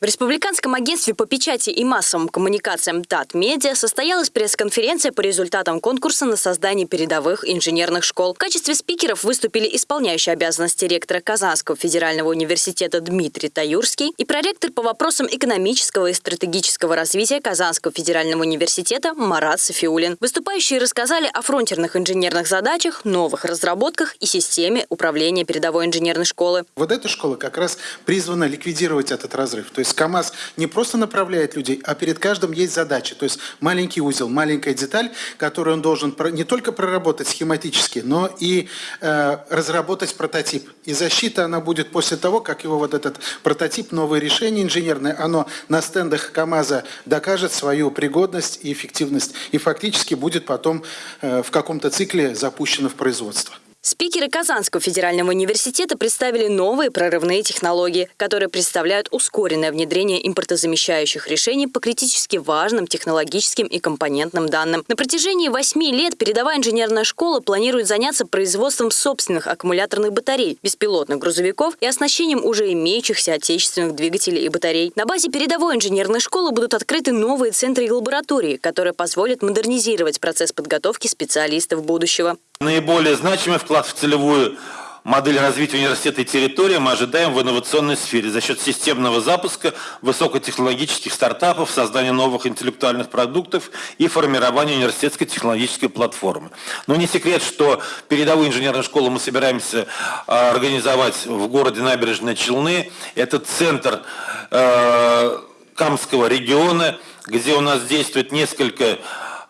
В Республиканском агентстве по печати и массовым коммуникациям ТАТ Медиа состоялась пресс-конференция по результатам конкурса на создание передовых инженерных школ. В качестве спикеров выступили исполняющий обязанности ректора Казанского федерального университета Дмитрий Таюрский и проректор по вопросам экономического и стратегического развития Казанского федерального университета Марат Софиулин. Выступающие рассказали о фронтерных инженерных задачах, новых разработках и системе управления передовой инженерной школы. Вот эта школа как раз призвана ликвидировать этот разрыв. То есть есть КАМАЗ не просто направляет людей, а перед каждым есть задача. То есть маленький узел, маленькая деталь, которую он должен не только проработать схематически, но и э, разработать прототип. И защита она будет после того, как его вот этот прототип, новое решение инженерное, оно на стендах КАМАЗа докажет свою пригодность и эффективность. И фактически будет потом э, в каком-то цикле запущено в производство. Спикеры Казанского федерального университета представили новые прорывные технологии, которые представляют ускоренное внедрение импортозамещающих решений по критически важным технологическим и компонентным данным. На протяжении восьми лет передовая инженерная школа планирует заняться производством собственных аккумуляторных батарей, беспилотных грузовиков и оснащением уже имеющихся отечественных двигателей и батарей. На базе передовой инженерной школы будут открыты новые центры и лаборатории, которые позволят модернизировать процесс подготовки специалистов будущего. Наиболее значимый вклад в целевую модель развития университета и территории мы ожидаем в инновационной сфере за счет системного запуска высокотехнологических стартапов, создания новых интеллектуальных продуктов и формирования университетской технологической платформы. Но не секрет, что передовую инженерную школу мы собираемся а, организовать в городе Набережные Челны. Это центр э, Камского региона, где у нас действует несколько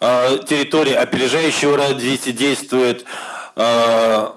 территории опережающего развития действует, э,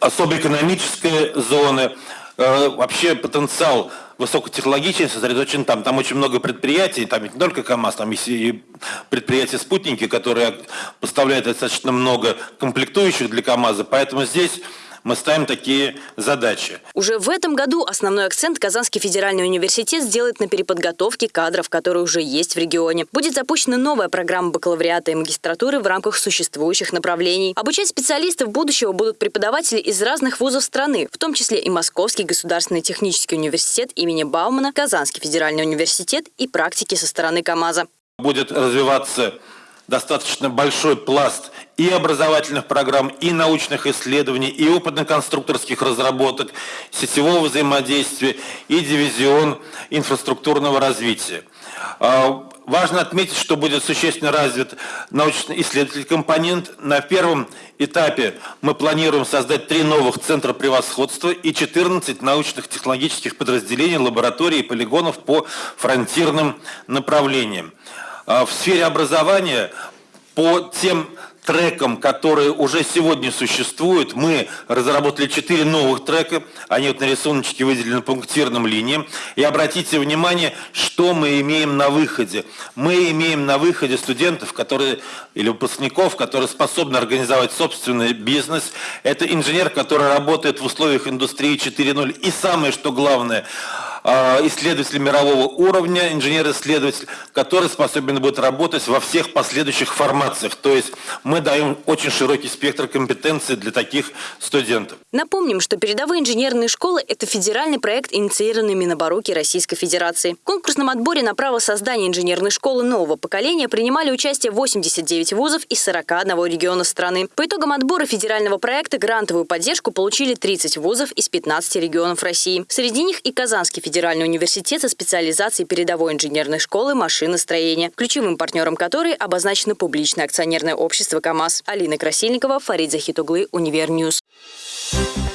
особо экономическая зона, э, вообще потенциал высокотехнологичный сосредоточен там. Там очень много предприятий, там не только КАМАЗ, там есть и предприятия-спутники, которые поставляют достаточно много комплектующих для КАМАЗа. Поэтому здесь мы ставим такие задачи. Уже в этом году основной акцент Казанский федеральный университет сделает на переподготовке кадров, которые уже есть в регионе. Будет запущена новая программа бакалавриата и магистратуры в рамках существующих направлений. Обучать специалистов будущего будут преподаватели из разных вузов страны, в том числе и Московский государственный технический университет имени Баумана, Казанский федеральный университет и практики со стороны КАМАЗа. Будет развиваться достаточно большой пласт и образовательных программ, и научных исследований, и опытно-конструкторских разработок, сетевого взаимодействия и дивизион инфраструктурного развития. А, важно отметить, что будет существенно развит научно-исследовательский компонент. На первом этапе мы планируем создать три новых центра превосходства и 14 научных технологических подразделений, лабораторий и полигонов по фронтирным направлениям. А, в сфере образования по тем трекам, которые уже сегодня существуют, мы разработали четыре новых трека, они вот на рисуночке выделены пунктирным линиям. И обратите внимание, что мы имеем на выходе. Мы имеем на выходе студентов, которые, или выпускников, которые способны организовать собственный бизнес. Это инженер, который работает в условиях индустрии 4.0. И самое, что главное – исследователь мирового уровня, инженер-исследователь, который способен будет работать во всех последующих формациях. То есть мы даем очень широкий спектр компетенций для таких студентов. Напомним, что передовые инженерные школы – это федеральный проект, инициированный Минобрнауки Российской Федерации. В конкурсном отборе на право создания инженерной школы нового поколения принимали участие 89 вузов из 41 региона страны. По итогам отбора федерального проекта грантовую поддержку получили 30 вузов из 15 регионов России. Среди них и Казанский федеральный университет со специализацией передовой инженерной школы машиностроения, ключевым партнером которой обозначено публичное акционерное общество КАМАЗ. Алина Красильникова, Фарид Захитоглы, Univer News. Thank you